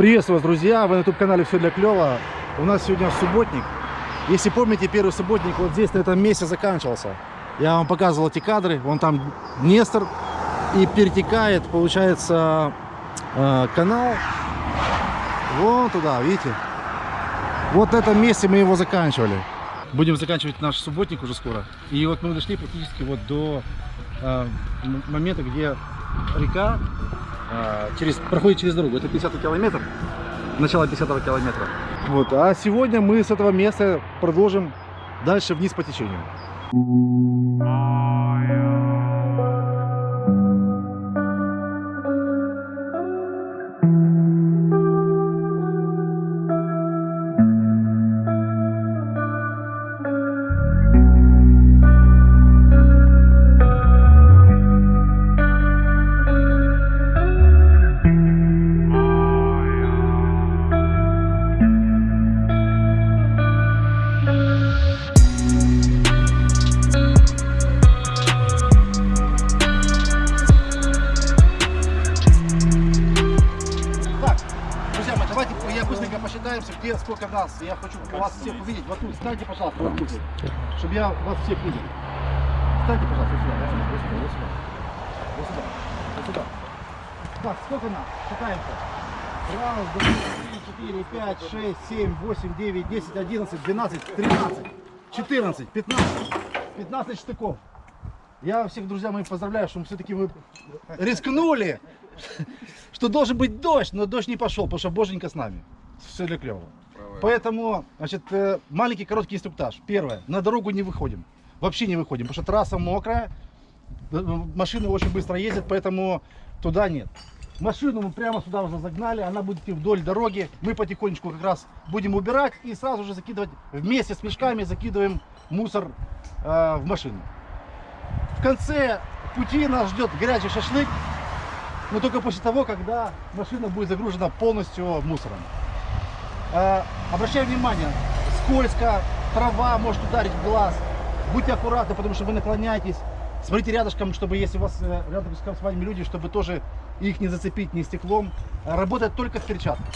Приветствую вас, друзья! Вы на YouTube-канале «Все для клёва». У нас сегодня субботник. Если помните, первый субботник вот здесь, на этом месте заканчивался. Я вам показывал эти кадры. Вон там Нестор. И перетекает, получается, э, канал. Вон туда, видите? Вот на этом месте мы его заканчивали. Будем заканчивать наш субботник уже скоро. И вот мы дошли практически вот до э, момента, где река через, проходит через дорогу. Это 50 километр, начало 50 километра. Вот. А сегодня мы с этого места продолжим дальше вниз по течению. Нас. Я хочу вас всех увидеть. Вот тут, встаньте, пожалуйста, вот тут. Чтобы я вас всех видел. Встаньте, пожалуйста, сюда. Вот сюда, вот сюда. Вот сюда. Вот сюда. Так, сколько нас? Считаемся. Раз, два, три, четыре, пять, шесть, семь, восемь, девять, десять, одиннадцать, двенадцать, тринадцать, четырнадцать, пятнадцать. Пятнадцать штыков. Я всех, друзья мои, поздравляю, что все-таки вы рискнули, что должен быть дождь, но дождь не пошел, потому что боженька с нами. Все для клево. Поэтому, значит, э, маленький короткий инструктаж. Первое, на дорогу не выходим. Вообще не выходим, потому что трасса мокрая, э, машины очень быстро ездят, поэтому туда нет. Машину мы прямо сюда уже загнали, она будет идти вдоль дороги. Мы потихонечку как раз будем убирать и сразу же закидывать, вместе с мешками закидываем мусор э, в машину. В конце пути нас ждет горячий шашлык, но только после того, когда машина будет загружена полностью мусором. Э, обращаю внимание, скользко, трава может ударить в глаз. Будьте аккуратны, потому что вы наклоняетесь. Смотрите рядышком, чтобы если у вас э, рядом с вами люди, чтобы тоже их не зацепить ни стеклом. Э, Работает только в перчатках.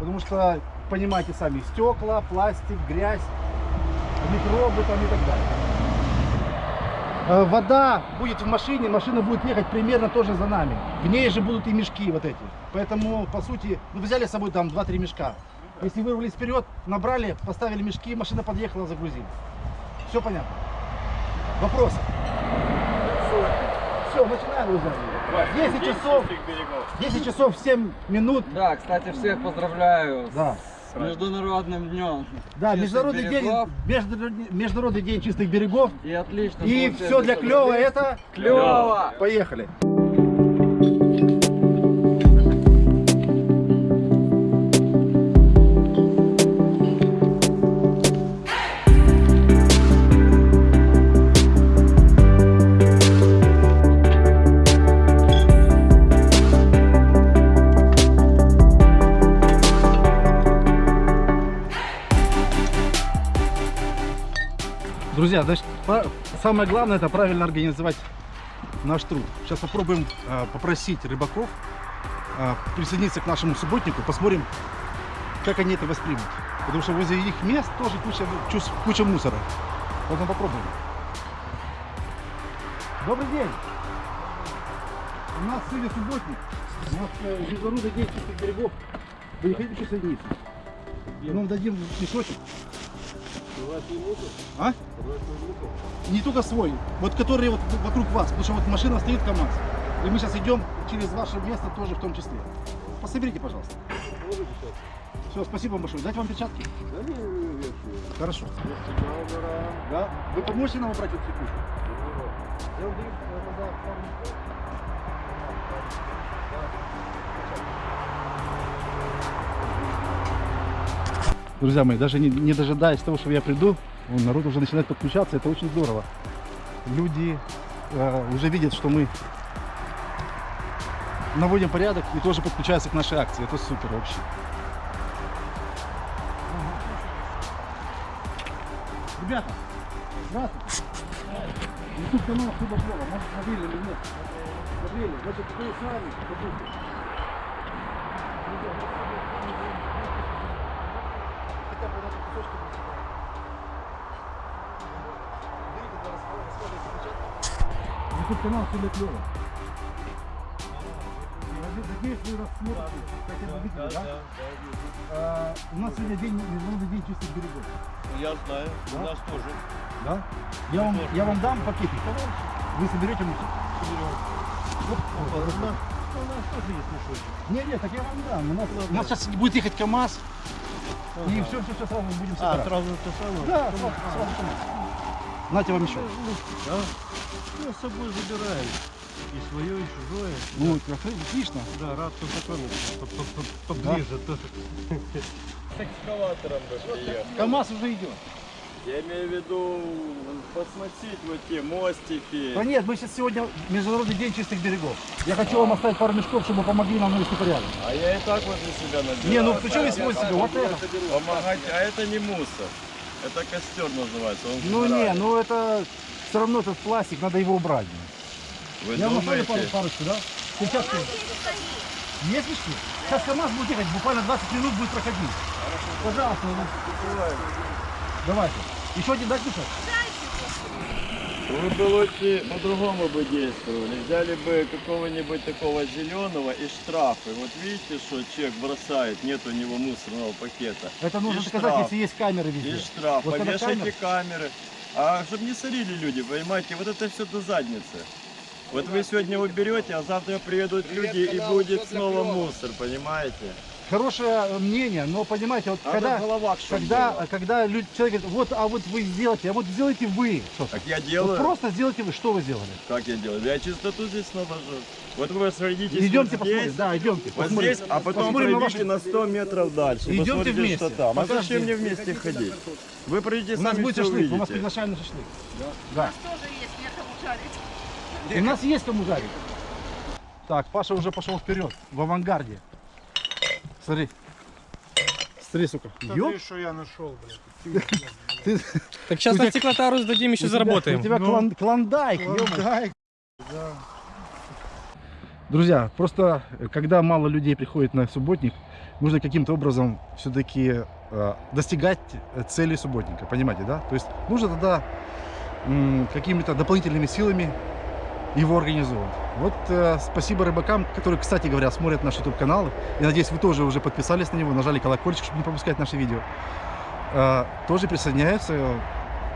Потому что, понимаете сами, стекла, пластик, грязь, микробы там и так далее. Э, Вода будет в машине, машина будет ехать примерно тоже за нами. В ней же будут и мешки вот эти. Поэтому, по сути, ну, взяли с собой там 2-3 мешка. Если вырвались вперед, набрали, поставили мешки, машина подъехала, загрузили. Все понятно? Вопросы? Все, начинаем, друзья. 10 часов, 10 часов 7 минут. Да, кстати, всех поздравляю Да. с Международным днем. Да, международный день, международный, международный день чистых берегов. И отлично. И все для клёва это Клёво! Поехали. Друзья, значит, самое главное это правильно организовать наш труд. Сейчас попробуем э, попросить рыбаков э, присоединиться к нашему субботнику, посмотрим, как они это воспримут. Потому что возле их мест тоже куча, куча мусора. Поэтому попробуем. Добрый день! У нас сегодня субботник. У нас э, день чистых берегов. Вы не хотите присоединиться? Мы вам дадим мешочек. А? Не только свой, вот который вот вокруг вас, потому что вот машина стоит КАМАЗ. И мы сейчас идем через ваше место тоже в том числе. Пособерите, пожалуйста. Все, спасибо вам большое. Дать вам перчатки? Хорошо. Да. Вы поможете нам убрать эту кучу? Я минут. Друзья мои, даже не, не дожидаясь того, что я приду, вон, народ уже начинает подключаться, это очень здорово. Люди э, уже видят, что мы наводим порядок и тоже подключаются к нашей акции. Это супер вообще. Ребята, здравствуйте. YouTube канал Хлеба Плова. Может, смотрели или нет? Смотрели. Значит, вы с нами. Побудьте. Друзья, Тут канал сильно клево. Надеюсь, вы нас смотрите, как это у нас сегодня день, ну, международный день чистых берегов. Ну, я знаю, да? у нас тоже. Да? Я вам, тоже. я вам дам пакетик. Вы соберете мусор? Соберем. Вот, вот, у нас тоже есть мешочек. Нет, нет, так я вам дам. У нас, ну, у нас сейчас будет ехать КАМАЗ. И все, все, все сразу будем А, собирать. сразу то самое? Да, Ну, сразу, а, сразу КАМАЗ. Нате вам еще. Да? Мы с собой забираем. И свое, и чужое. Ну, отлично. Да, рад познакомиться. По- по- по- Поближе тоже. С экскаватором бы приехал. КАМАЗ уже идет. Я имею в виду посмотреть вот те мостики. Да нет, мы сейчас сегодня Международный день чистых берегов. Я хочу вам оставить пару мешков, чтобы вы помогли нам навести порядок. А я и так возле себя набираю. Не, ну почему свой себе? Вот это. Помогать, а это не мусор. Это костер называется. Он Ну не, ну это все равно этот пластик, надо его убрать. Вы Я вам оставлю пару, думаете? парочку, да? Сейчас есть мешки? Сейчас КАМАЗ будет ехать, буквально 20 минут будет проходить. Пожалуйста, ну, давайте. Еще один дать? Вы бы лучше по-другому бы действовали. Взяли бы какого-нибудь такого зеленого и штрафы. Вот видите, что человек бросает, нет у него мусорного пакета. Это нужно И доказать, штраф. если есть камеры И везде. штраф, Вот повешайте камеры- камеры. А чтобы не сорили люди, понимаете, вот это все до задницы. Вот вы сегодня уберете, а завтра приедут люди и будет снова мусор, понимаете? Хорошее мнение, но понимаете, вот А когда, головах когда, когда люди, человек говорит, вот, а вот вы сделайте, а вот сделайте вы. Так я Вот делаю. просто сделайте вы, что вы сделали. Как я делаю? Я чистоту здесь навожу. Вот вы сойдитесь Идемте вот здесь, посмотрим, да, идемте. вот посмотрим. здесь, а потом Посмотрим на пройдите ваши- на 100 метров дальше. Идемте вместе. что там. А зачем мне вместе ходить? Вы пройдите У нас будет шашлык, мы вас увидите. приглашаем на шашлык. Да. тоже есть некому жарить. У нас есть кому жарить. Так, Паша уже пошел вперед, в авангарде. Смотри. Смотри, сука. Ёп, что я нашел, блядь. ты, Так сейчас на стеклотару сдадим, еще заработаем. У тебя Ну. клон- клондайк, ё-моё. Друзья, просто э, когда мало людей приходит на субботник, нужно каким-то образом все-таки достигать э, цели субботника, понимаете, да? То есть нужно тогда м, какими-то дополнительными силами его организовывать. Вот э, спасибо рыбакам, которые, кстати говоря, смотрят наш YouTube канал. Я надеюсь, вы тоже уже подписались на него, нажали колокольчик, чтобы не пропускать наши видео. Э, тоже присоединяются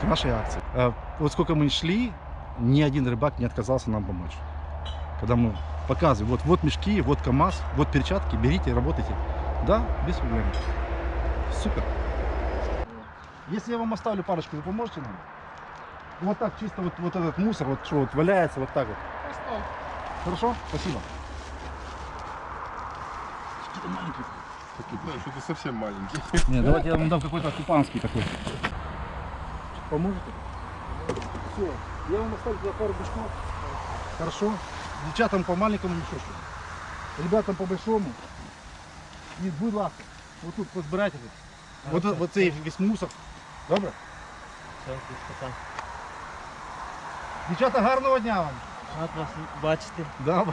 к нашей акции. Э, вот сколько мы шли, ни один рыбак не отказался нам помочь. Когда мы показываем, вот, вот мешки, вот КАМАЗ, вот перчатки, берите, работайте. Да, без проблем. Супер. Если я вам оставлю парочку, вы поможете нам? Вот так чисто вот, вот этот мусор, вот что вот валяется, вот так вот. Хорошо? Спасибо. Какие-то маленькие. Что-то совсем маленький. Нет, давайте я вам дам какой-то купанский такой. Поможете? Все, я вам оставлю за пару мешков. Хорошо. Девчатам по маленькому мешочку. Ребятам по большому. І, будь ласка, вот тут позбирайте. Вот, вот, вот цей весь мусор. Добре? Дівчата, гарного дня вам. Рад вас бачити. Да.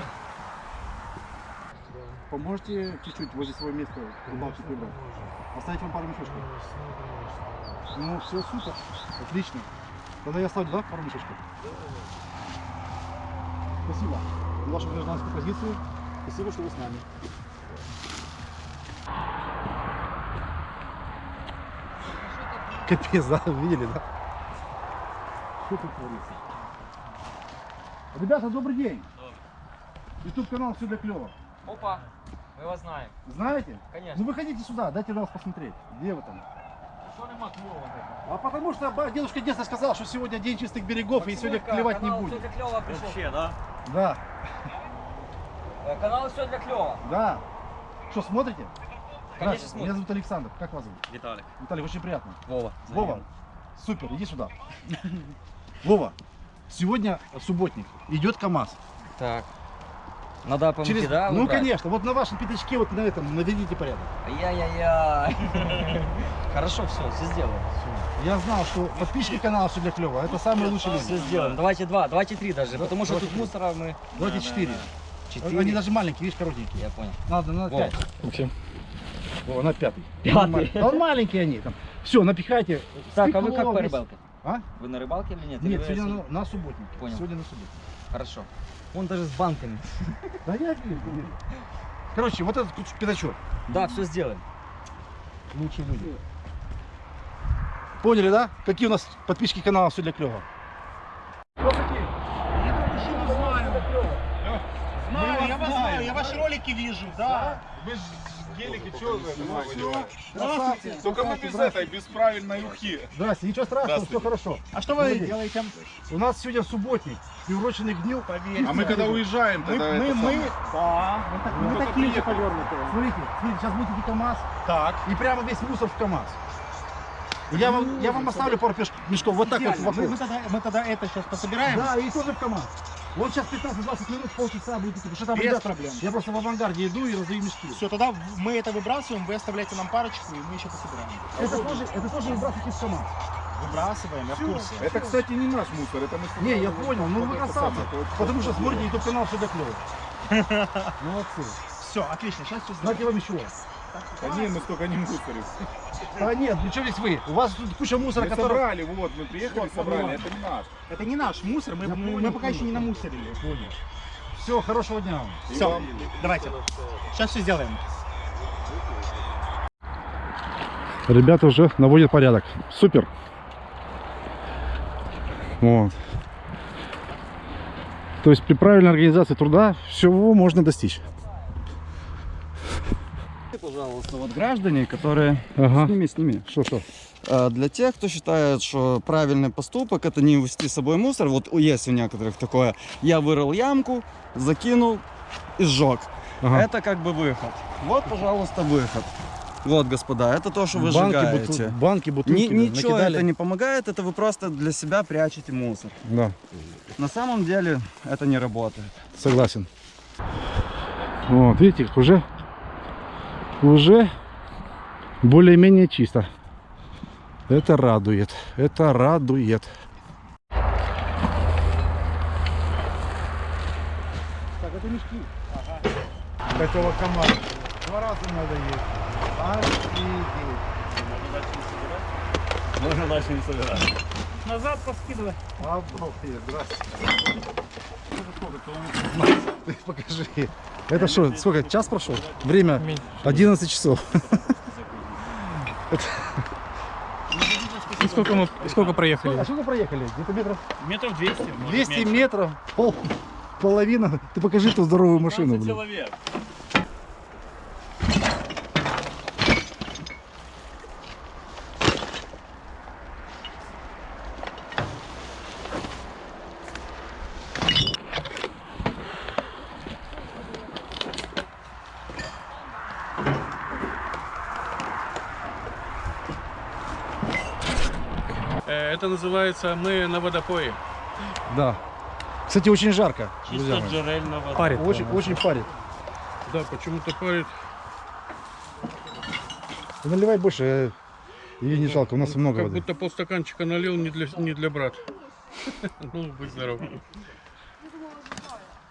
Поможете чуть-чуть возле своего места рыбалки? Оставить вам пару мешочков? Ну, все супер. Отлично. Тогда я оставлю, да, пару мешочков? Спасибо вашу гражданскую позицию. Спасибо, что вы с нами. Капец, да, видели, да? Что тут творится? Ребята, добрый день. Ютуб канал все для клево. Опа, мы вас знаем. Знаете? Конечно. Ну выходите сюда, дайте нас посмотреть. Где вы там? А потому что дедушка детство сказал, что сегодня день чистых берегов и сегодня клевать не будет. Вообще, да? Да, Э, Канал все для клёва. да. Что, смотрите? Конечно, Здравствуйте, смотрим. Меня зовут Александр. Как вас зовут? Виталик. Виталий, очень приятно. Вова. Вова, супер, иди сюда. Вова, сегодня субботник. Идет КАМАЗ. Так. Надо помыть, Через- да? Ну, убрать? конечно. Вот на вашем пятачке, вот на этом, наведите порядок. Ай-яй-яй. Хорошо, все, все сделаем. Я знал, что подписчики канала все для клева. Это самые лучшие Все люди. сделаем. Давайте два, давайте три даже, Да, потому что тут мусора мы... Давайте Да, четыре. да. Они Четыре. даже маленькие, видишь, коротенькие. Я понял. Надо, надо пять. Максим. О, на пятый. Пятый. Да он маленькие они там. Все, напихайте. Так, а вы как по рыбалке? А? Вы на рыбалке или нет? Или Нет, вы сегодня на, на субботник. Понял. Сегодня на субботник. Хорошо. Он даже с банками. Да я. Короче, вот этот пятачок. Да, все сделаем. Лучшие люди. Поняли, да? Какие у нас подписчики канала «Все для клёва»? Знаю, я вас знаю, я ваши ролики вижу, да. Гелики, что вы это Здравствуйте. Только мы без этой, без правильной ухи. Здрасте, ничего страшного, все хорошо. А что вы делаете? У нас сегодня субботник, приуроченный к дню. А мы когда уезжаем, Мы, мы, мы, да, мы, Ну, такие же повернутые. Смотрите, смотрите, сейчас будет КАМАЗ, Так. и прямо весь мусор в КАМАЗ. Я вам, я вам оставлю пару мешков, вот так вот. Мы, вокруг. мы тогда, мы тогда это сейчас пособираем. Да, и тоже в КАМАЗ. Вот сейчас 15-20 минут, полчаса будет потому что там Без ребята- проблем. Я просто в авангарде иду и раздаю мешки. Все, тогда мы это выбрасываем, вы оставляете нам парочку, и мы еще пособираем. Это тоже, это тоже выбрасывайте в КАМАЗ. Выбрасываем, я в курсе. Это, кстати, не наш мусор, это мы... Не, я понял, ну вы Это красавцы. Потому что смотрите, YouTube канал все для клёво. Молодцы. Все, отлично, сейчас все сделаем. Знаете вам еще? Да не, мы столько не мусорим. А нет, ну что здесь вы? У вас тут куча мусора, Мы который... собрали, вот, мы приехали, Вот, собрали, это не наш. Это не наш мусор, мы, мы- понял, мы пока еще не намусорили. Понял. Все, хорошего дня вам. И Все, вам- давайте. Сейчас все сделаем. Ребята уже наводят порядок. Супер. Вот. То есть при правильной организации труда всего можно достичь. Пожалуйста, вот граждане, которые... Ага. Сними, сними. Что, что? А, Для тех, кто считает, что правильный поступок это не вести с собой мусор, вот у- есть у некоторых такое, я вырыл ямку, закинул и сжег. Ага. Это как бы выход. Вот, пожалуйста, выход. Вот, господа, это то, что вы банки, сжигаете. буту- банки, бутылки Ни- ничего накидали. это не помогает, это вы просто для себя прячете мусор. Да, На самом деле это не работает. согласен. Вот, видите, уже, уже более-менее чисто. Это радует, это радует. Так, это мешки. Этого команда. Два раза надо есть. Офигеть. Можно дальше не собирать. Назад поскидывай. Обалдеть, здрасте. Ты покажи. Это что, сколько, час прошел? Время 11 часов. И сколько мы, и сколько проехали? А сколько проехали? Где-то метров Метров 200. 200 метров, пол, половина. Ты покажи эту здоровую машину, блин. человек. Это называется «Мы на водопое». Да. Кстати, очень жарко. друзья мои. джерельна вода. Парит. Очень, очень парит. Да, почему-то парит. Наливай больше, э, ей не жалко, у нас много Как воды. будто полстаканчика налил не для, не для брата. Ну, будь здоров.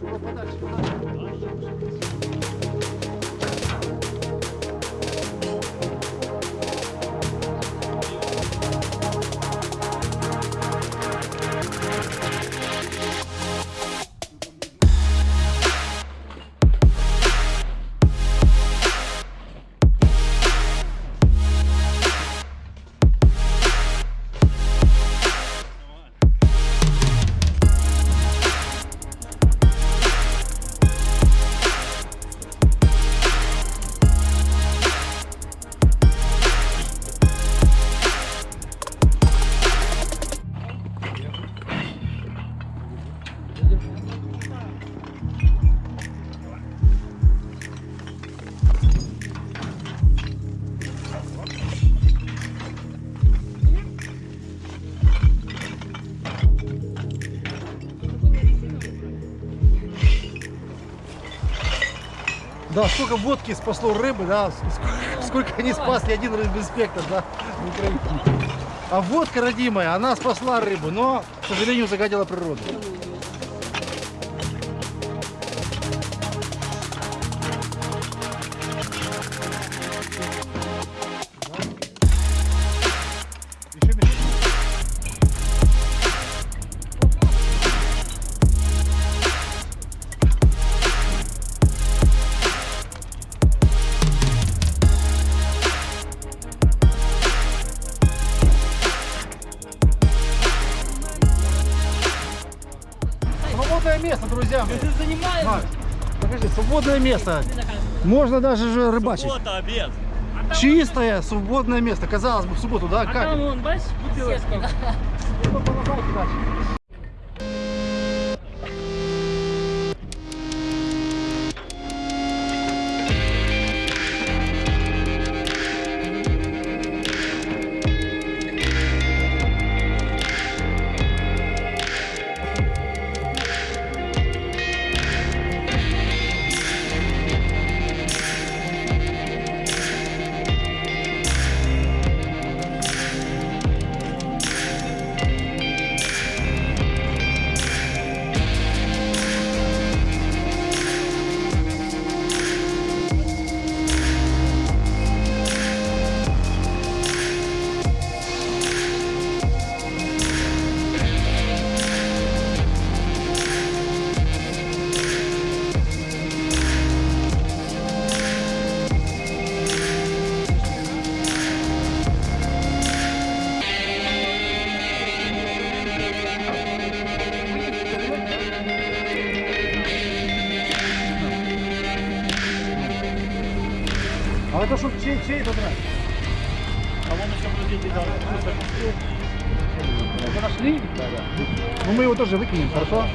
подальше, подальше, подальше. Сколько водки спасло рыбы, да, сколько, сколько они спасли один рыбинспектор, да, в Украине. А водка родимая, она спасла рыбу, но, к сожалению, загадила природу. Свободное место. Можно даже же рыбачить. обед. Чистое, свободное место. Казалось бы, в субботу, да? Как? вон, бачиш, бутилочка. выкинем, хорошо?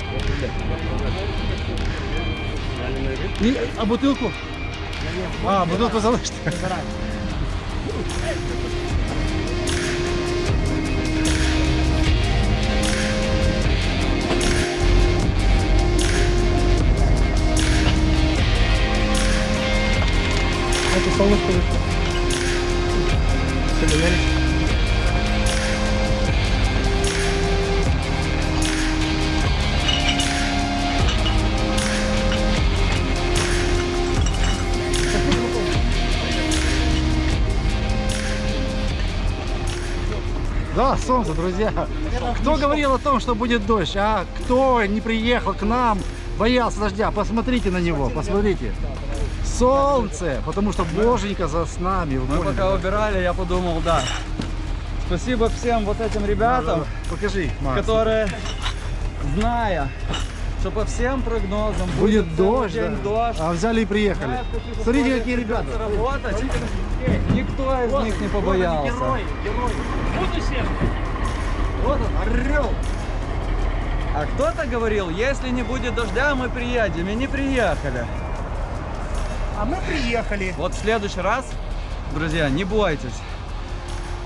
И, а бутылку? А, бутылку залишите. Это солнышко вышло. Все доверились? Да, солнце, друзья. Кто говорил о том, что будет дождь? А кто не приехал к нам, боялся дождя? Посмотрите на него, посмотрите. Солнце, потому что Боженька за с нами. Мы поняли, пока убирали, я подумал, да. Спасибо всем вот этим ребятам, Покажи, Макс. которые, зная, что по всем прогнозам будет, Будет дождь, день да. дождь, А взяли и приехали. Смотрите, какие ребята. работать, никто из них не побоялся. Будущее. Вот он, орел. А кто-то говорил, если не будет дождя, мы приедем, и не приехали. А мы приехали. Вот в следующий раз, друзья, не бойтесь.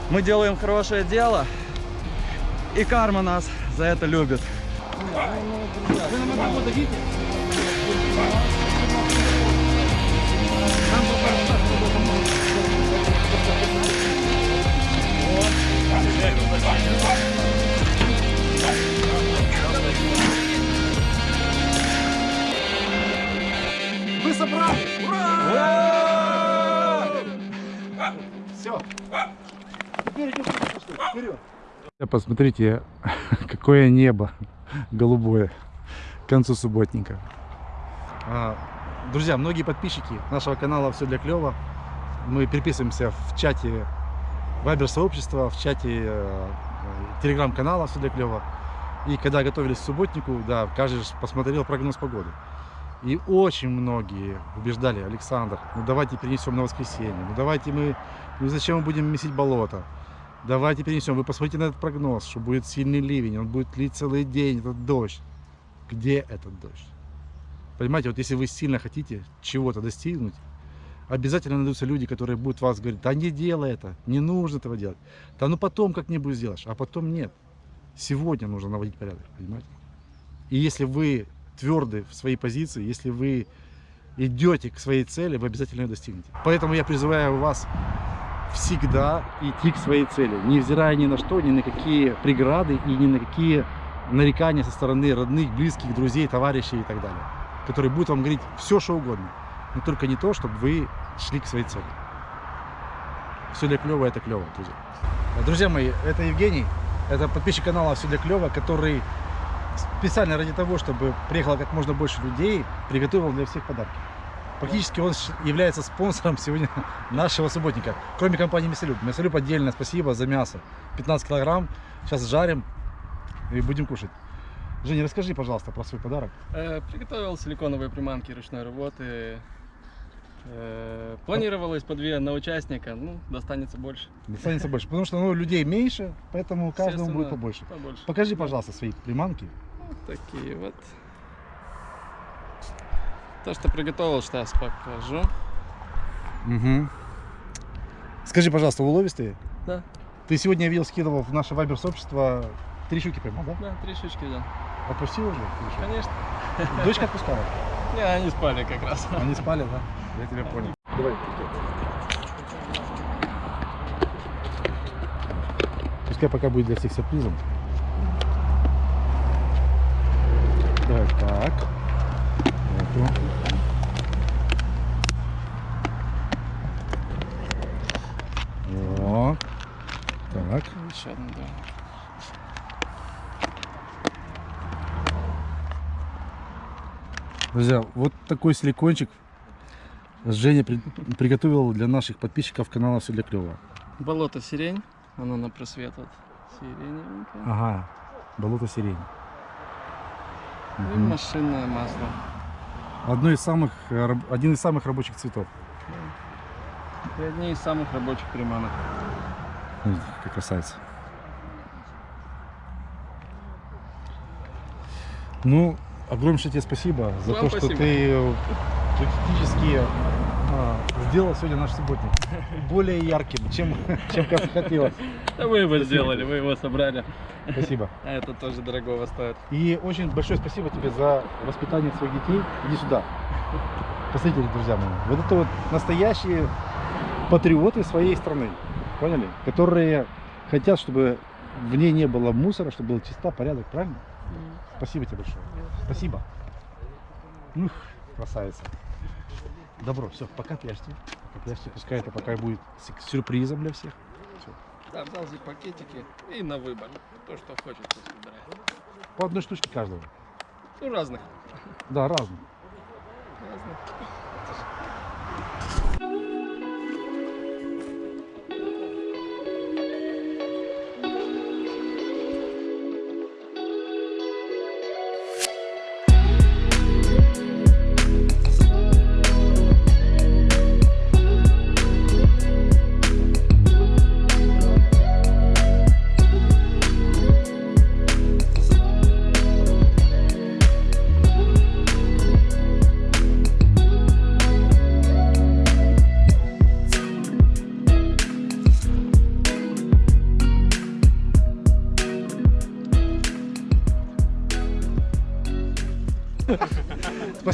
Мы делаем хорошее дело, и карма нас за это любит. Вы нам одного дадите? Вы собрали! Ура! Все. Теперь идем вперед. Посмотрите, какое небо голубое к концу субботника. А, Друзья, многие подписчики нашего канала «Все для клёва». Мы переписываемся в чате Вайбер сообщества, в чате э, э, телеграм-канала «Все для клёва». И когда готовились к субботнику, да, каждый посмотрел прогноз погоды. И очень многие убеждали, Александр, ну давайте перенесем на воскресенье, ну давайте мы, ну зачем мы будем месить болото? Давайте перенесем. Вы посмотрите на этот прогноз, что будет сильный ливень, он будет лить целый день, этот дождь. Где этот дождь? Понимаете, вот если вы сильно хотите чего-то достигнуть, обязательно найдутся люди, которые будут вас говорить, да не делай это, не нужно этого делать. Да ну потом как-нибудь сделаешь, а потом нет. Сегодня нужно наводить порядок, понимаете? И если вы тверды в своей позиции, если вы идете к своей цели, вы обязательно ее достигнете. Поэтому я призываю вас всегда идти к своей цели, невзирая ни на что, ни на какие преграды и ни на какие нарекания со стороны родных, близких, друзей, товарищей и так далее, которые будут вам говорить все, что угодно, но только не то, чтобы вы шли к своей цели. Все для клево, это клево, друзья. Друзья мои, это Евгений, это подписчик канала Все для клево, который специально ради того, чтобы приехало как можно больше людей, приготовил для всех подарки. Практически он является спонсором сегодня нашего субботника. Кроме компании Мясолюб. Мясолюб отдельно спасибо за мясо. 15 килограмм. Сейчас жарим и будем кушать. Женя, расскажи, пожалуйста, про свой подарок. Э, Приготовил силиконовые приманки ручной работы. Э, Планировалось по две на участника, ну, достанется больше. Достанется больше. Потому что ну, людей меньше, поэтому каждому будет побольше. Побольше. Покажи, пожалуйста, свои приманки. Вот такие вот. То, что приготовил, сейчас покажу. Угу. Скажи, пожалуйста, уловистые? Да. Ты сегодня, я видел, скидывал в наше вайбер сообщество три щуки поймал, да? Да, три штучки взял. Отпустил уже? Или что? Конечно. Дочка отпускала? Не, они спали как раз. Они спали, да? Я тебя понял. Давай. Пускай пока будет для всех сюрпризом. Давай так. Эту. Вот. Так. Еще одну, да. Друзья, вот такой силикончик Женя при- приготовил для наших подписчиков канала Все для клёва. Болото сирень. Оно на просвет вот. Сиреневенькое. Ага, болото сирень. И Мгм. машинное масло. Одно из самых, один из самых рабочих цветов. И одни из самых рабочих приманок. Какая красавица. Ну, огромнейшее тебе спасибо за Вам то, что спасибо. ты э, практически а, сделал сегодня наш субботник более ярким, чем, чем как хотелось. Да вы его сделали, вы его собрали. Спасибо. А это тоже дорогого стоит. И очень большое спасибо тебе за воспитание своих детей. Иди сюда. Посмотрите, друзья мои. Вот это вот настоящие патриоты своей страны. Поняли? Которые хотят, чтобы в ней не было мусора, чтобы был чиста, порядок, правильно? Спасибо тебе большое. Спасибо. Ух, красавица. Добро, все, пока прячьте. Пока прячьте. Пускай это пока будет сюрпризом для всех. Да, взял здесь пакетики и на выбор. То, что хочется собирать. По одной штучке каждого. Ну, разных. Да, разные. разных.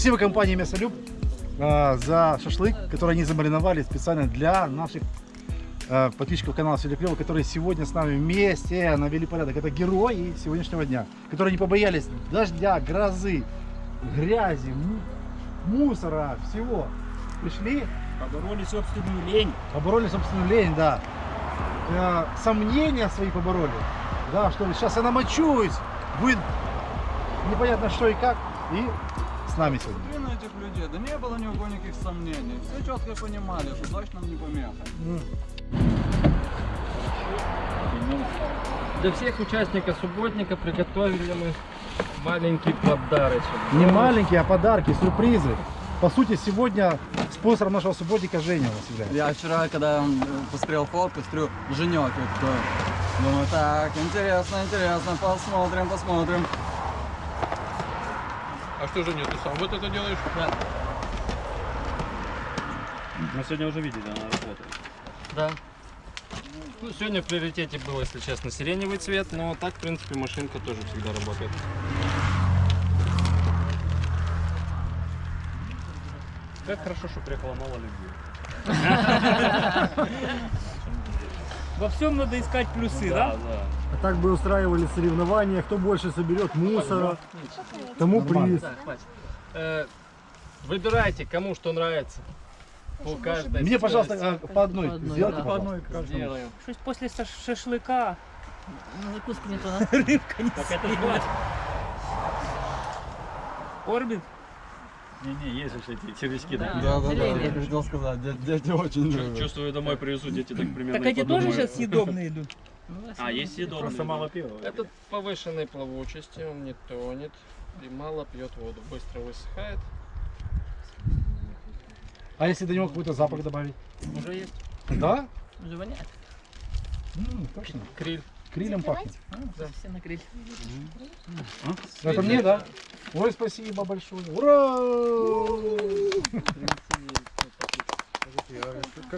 Спасибо компании Мясолюб а, за шашлык, который они замариновали специально для наших а, подписчиков канала Все Клево, которые сегодня с нами вместе навели порядок. Это герои сегодняшнего дня, которые не побоялись дождя, грозы, грязи, му- мусора, всего. Пришли, Побороли собственную лень. побороли собственную лень, да. Э, сомнения свои побороли. Да, что ли, сейчас я намочусь, будет непонятно что и как. И с нами сегодня. На этих людей, да не было ни у кого никаких сомнений. Все четко понимали, что дождь нам не помеха. Для всех участников субботника приготовили мы маленький подарочек. Не маленькие, а подарки, сюрпризы. По сути, сегодня спонсором нашего субботника Женя у нас является. Я вчера, когда м, посмотрел фотку, смотрю, Женек. Думаю, так, интересно, интересно, посмотрим, посмотрим. А что же нет, ты сам вот это делаешь? Мы сегодня уже видели, она работает. Да. Ну, сегодня в приоритете был, если честно, сиреневый цвет, но так, в принципе, машинка тоже всегда работает. Как хорошо, что приехало мало людей. Во всем надо искать плюсы, да? да. А так бы устраивали соревнования, кто больше соберет мусора, тому приз. Э, Выбирайте, кому что нравится. По каждой. Мне, пожалуйста, а, по одной. По одной, Сделайте, да. пожалуйста. Сделаем. Что после ша- шашлыка Ну, закуски не то, да? рыбка не съела. Орбит? Не-не, есть же эти червячки, да? Да, да, да, я хотел сказать, дети очень любят. Чувствую, домой привезу, дети так примерно Так эти тоже сейчас съедобные идут? А, есть съедобные. Просто мало пива. Этот повышенной плавучести, он не тонет и мало пьет воду, быстро высыхает. А если до него какой-то запах добавить? Уже есть Да? Уже воняет. М, точно. криль. Крилем пахнет. Все на гриль. Это мне, да? Ой, спасибо большое. Ура!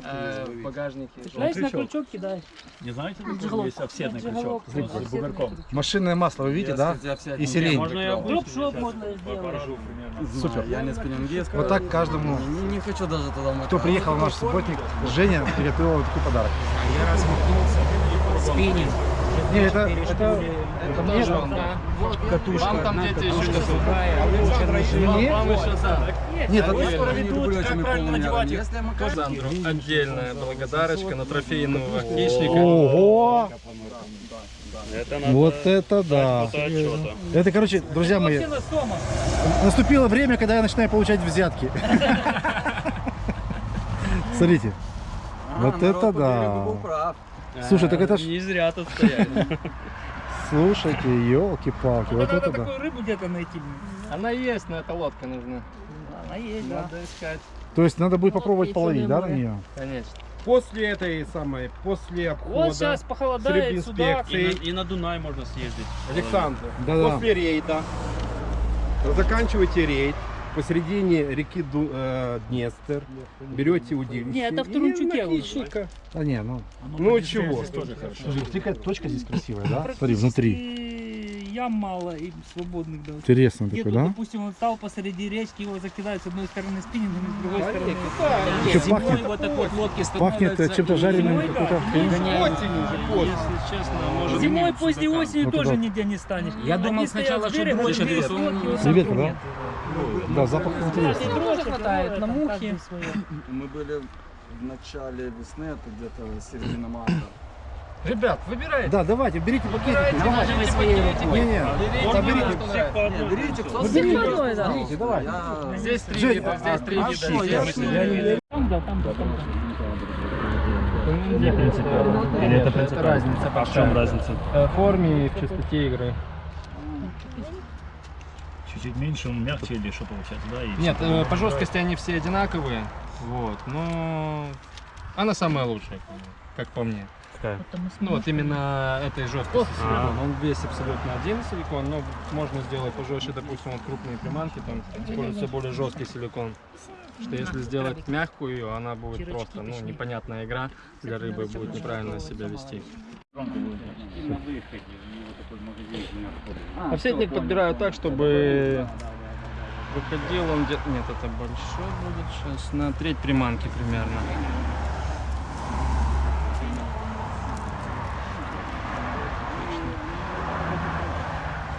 В багажнике. Цепляешь на крючок, кидаешь. Не знаете, есть крючок с бугорком. Машинное масло, вы видите, Я, да? И сирень. Можно я Дроп-шоп можно сделать. Супер. Я не. Вот так каждому, Не, хочу даже туда кто приехал в наш субботник, Женя приготовила такой подарок. Спиннинг. Не, это, это, это мне, Тоже он, да? катушка. Вам там дети еще не Мне? Вам еще да. Нет, Они это, скоро ведут, как правильно надевать их. Отдельная благодарочка на трофейного хищника. Ого! Это надо Вот это да. Это, короче, друзья мои, наступило время, когда я начинаю получать взятки. Смотрите. А, Вот это да. Слушай, так это ж... Не зря тут стоять. Слушайте, елки-палки, вот Надо это да. такую рыбу где-то найти. Она есть, но эта лодка нужна. Она есть, да. Надо искать. То есть надо будет попробовать половить, да, на нее? Конечно. После этой самой, после обхода Вот сейчас похолодает, судак. И на, и на Дунай можно съездить. Александр, Да-да. после рейда заканчиваете рейд посередине реки Ду- э, Днестр, берете удилище. Не, это в Турунчуке уже. Да не, ну... Ну чего? Тоже хорошо. Слушай, смотри, какая точка здесь красивая, да? Смотри, внутри. Ям мало и свободных, да. Интересно такой, тут, да? допустим, он стал посреди речки, его закидают с одной стороны спиннингом, с другой стороны. Еще Зимой пахнет, вот так вот лодки пахнет чем-то жареным, зимой, да, Осенью уже поздно. Если честно, может Зимой, поздней осенью Вот тоже туда. нигде не станешь. Я думал сначала, что Креветка, так да? Да, запах интересный. Тоже хватает на мухи. Мы были в начале весны, это где-то середина марта. Ребят, выбирайте. Да, давайте, берите пакетики. Выбирайте, давайте. берите пакетики. Не-не, Берите, да, берите. что нравится. Не, берите, кто берите, берет, одной, да. Берите, давай. Я- Здесь три Жень, вида, а- здесь три а вида. что, я ж не- серии. Там, да, там, да, там. Не принципиально. Или это принципиально? разница А в чем разница? В форме и в частоте игры. Чуть-чуть меньше, он мягче или что получается, да? И Нет, э, по жесткости они все одинаковые. Вот, но она самая лучшая, как по мне. Какая? Ну вот именно этой жесткости А. силикон. Он весь абсолютно один силикон, но можно сделать пожестче, допустим, вот крупные приманки, там используется более жесткий силикон. Что если сделать мягкую, она будет просто, ну, непонятная игра для рыбы, будет неправильно себя вести. Овсетник подбираю так, чтобы выходил он где-то... Нет, это большой будет сейчас, на треть приманки примерно.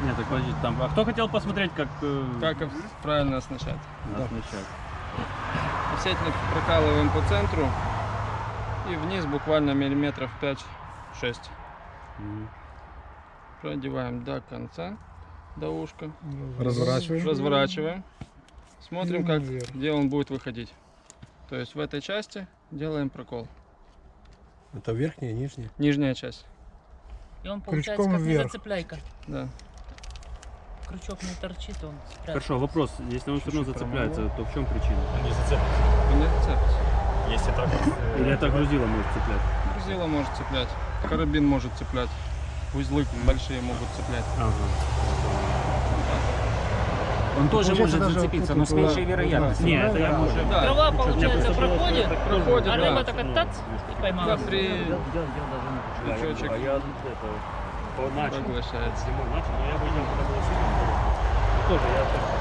Нет, так подождите, там. А кто хотел посмотреть, как... э, Как правильно оснащать? оснащать? Овсетник прокалываем по центру и вниз буквально миллиметров 5-6. Продеваем до конца, до ушка. Разворачиваем. Разворачиваем. Смотрим, как, где он будет выходить. То есть в этой части делаем прокол. Это верхняя, нижняя? Нижняя часть. И он получается Крючком как вверх. незацепляйка. Да. Крючок не торчит, он спрятан. Хорошо, вопрос. Если он все равно зацепляется, то в чем причина? Он не зацепится. Если так. Или это грузило может цеплять? Грузило может цеплять. Карабин может цеплять. Узлы большие могут цеплять. Ага. Он тоже Получается, может зацепиться, но с меньшей да, вероятностью. Не, это я уже... Да. Трава, получается, проходит, Проходит, а да. рыба так тац и Да, поймала. при крючочек начал. поглощается. Тоже я так.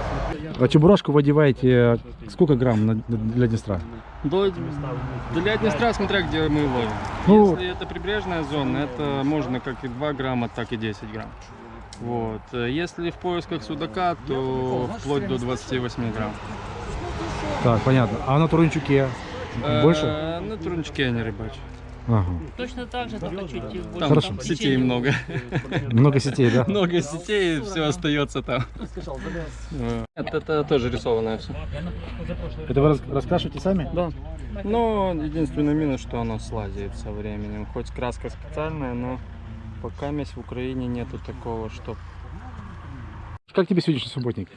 А чебурашку вы одеваете сколько грамм для Днестра? До- для Днестра, смотря где мы ловим. Ну- Если это прибрежная зона, это можно как и 2 грамма, так и 10 грамм. Вот. Э, Если в поисках судака, то вплоть до 28 грамм. Так, понятно. А на Турунчуке больше? Э, На турничке я не рыбачу. Ага. Точно так же, только чуть больше. Там Хорошо. сетей много. Много сетей, да? Много сетей, все остается там. Это, это тоже рисованное все. Это вы рас- раскрашиваете сами? Да. Но единственный минус, что оно слазит со временем. Хоть краска специальная, но пока в Украине нету такого, что Как тебе сегодняшний субботник?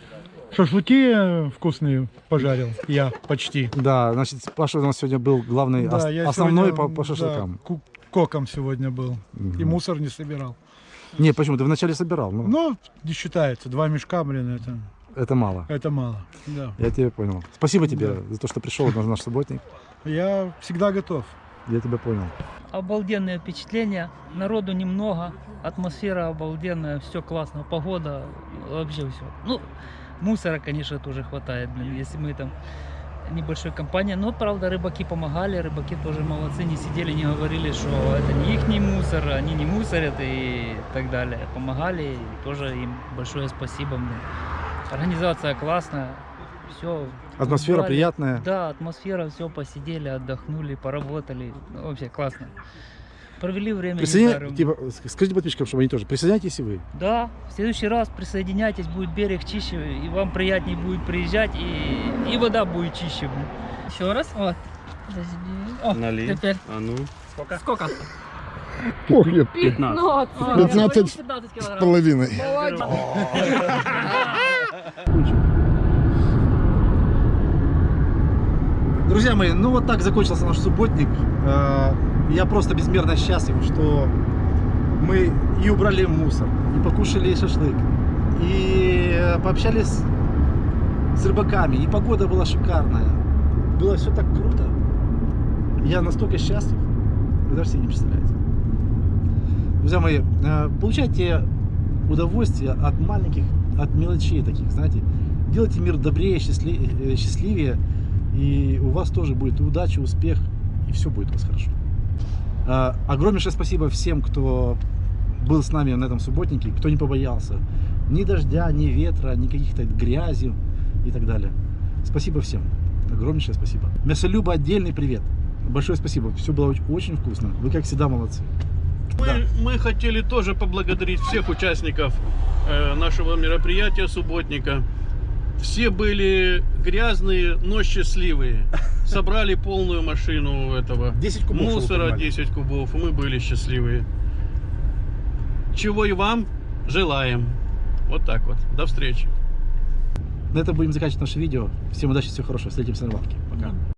Шашлыки э, вкусные пожарил я почти. Да, значит, Паша у нас сегодня был главный, ос- Да, я основной сегодня, по, по да, шашлыкам. ку- коком сегодня был. И Мгм. мусор не собирал. Не, почему? Ты вначале собирал. Ну, Ну, не считается. Два мешка, блин, это, это мало. это мало. Да. Я тебя понял. Спасибо тебе Да. за то, что пришел на наш субботник. Я всегда готов. Я тебя понял. Обалденные впечатления. Народу немного. Атмосфера обалденная. Все классно. Погода. Вообще все. Ну, мусора, конечно, тоже хватает. Блин, если мы там небольшой компания. Но, правда, рыбаки помогали. Рыбаки тоже молодцы. Не сидели, не говорили, что это не их мусор, они не мусорят и так далее. Помогали. И тоже им большое спасибо. блин. Организация классная. Все. Атмосфера приятная. Да, атмосфера, все, посидели, отдохнули, поработали. Ну, вообще классно. Провели время. Присоединя- типа, с- скажите подписчикам, чтобы они тоже. Присоединяйтесь и вы. Да, в следующий раз присоединяйтесь, будет берег чище, и вам приятнее будет приезжать, и, и вода будет чище. Еще раз. Вот. Подожди. О, Налей. теперь. А ну. Сколько? Сколько? Ой, 15. 15 15 килограмм. половиной. Молодец. Друзья мои, ну вот так закончился наш субботник. Э, Я просто безмерно счастлив, что мы и убрали мусор, и покушали шашлык, и пообщались с рыбаками, и погода была шикарная. Было все так круто. Я настолько счастлив, вы даже себе не представляете. Друзья мои, э, получайте удовольствие от маленьких, от мелочей таких, знаете. Делайте мир добрее, э, счастливее, и у вас тоже будет удача, успех, и все будет у вас хорошо. А, Огромнейшее спасибо всем, кто был с нами на этом субботнике, кто не побоялся ни дождя, ни ветра, ни каких-то грязи и так далее. Спасибо всем. Огромнейшее спасибо. Мясолюба отдельный привет. Большое спасибо. Все было очень, вкусно. Вы, как всегда, молодцы. Мы, мы хотели тоже поблагодарить всех участников э, нашего мероприятия субботника. Все были грязные, но счастливые. Собрали полную машину этого 10 кубов. мусора, понимали. 10 кубов, мы были счастливые. Чего и вам желаем. Вот так вот. До встречи. На этом будем заканчивать наше видео. Всем удачи, всего хорошего. Встретимся на рыбалке. Пока.